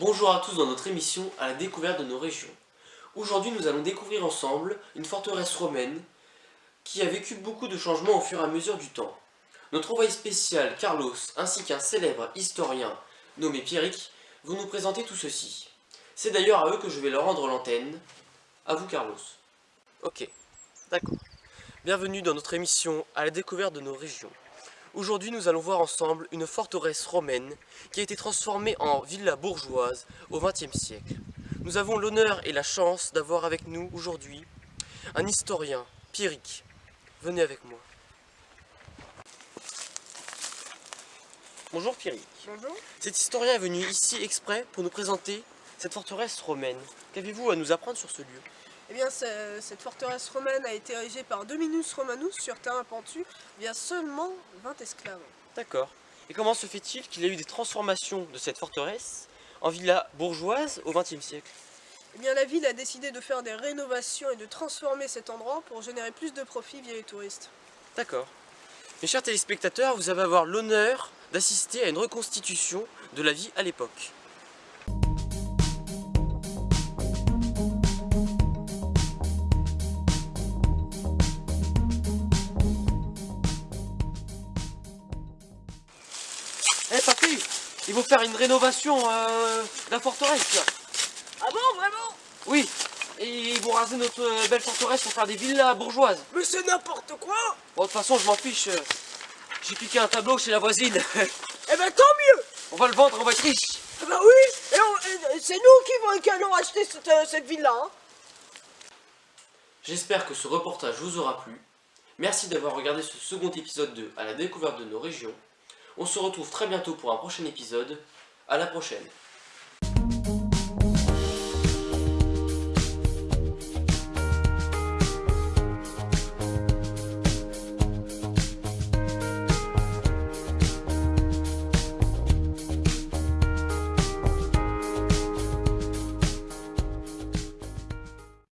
Bonjour à tous dans notre émission à la découverte de nos régions. Aujourd'hui nous allons découvrir ensemble une forteresse romaine qui a vécu beaucoup de changements au fur et à mesure du temps. Notre envoyé spécial Carlos ainsi qu'un célèbre historien nommé Pierrick vont nous présenter tout ceci. C'est d'ailleurs à eux que je vais leur rendre l'antenne. À vous Carlos. Ok, d'accord. Bienvenue dans notre émission à la découverte de nos régions. Aujourd'hui, nous allons voir ensemble une forteresse romaine qui a été transformée en villa bourgeoise au XXe siècle. Nous avons l'honneur et la chance d'avoir avec nous aujourd'hui un historien, Pierrick. Venez avec moi. Bonjour Pierrick. Bonjour. Cet historien est venu ici exprès pour nous présenter cette forteresse romaine. Qu'avez-vous à nous apprendre sur ce lieu? Eh bien, ce- cette forteresse romaine a été érigée par Dominus Romanus sur terrain pentu via seulement 20 esclaves. D'accord. Et comment se fait-il qu'il y a eu des transformations de cette forteresse en villa bourgeoise au XXe siècle? Eh bien, la ville a décidé de faire des rénovations et de transformer cet endroit pour générer plus de profits via les touristes. D'accord. Mes chers téléspectateurs, vous allez avoir l'honneur d'assister à une reconstitution de la vie à l'époque. Eh papy, ils vont faire une rénovation euh, de la forteresse là. Ah bon, vraiment? Oui, et ils vont raser notre euh, belle forteresse pour faire des villas bourgeoises. Mais c'est n'importe quoi Bon, de toute façon, je m'en fiche. euh, J'ai piqué un tableau chez la voisine. Eh ben, tant mieux on va le vendre, on va être riche. Eh ben oui Et, on- et c'est nous qui, vont- qui allons acheter cette, cette ville-là. hein. J'espère que ce reportage vous aura plu. Merci d'avoir regardé ce second épisode de À la découverte de nos régions. On se retrouve très bientôt pour un prochain épisode. À la prochaine.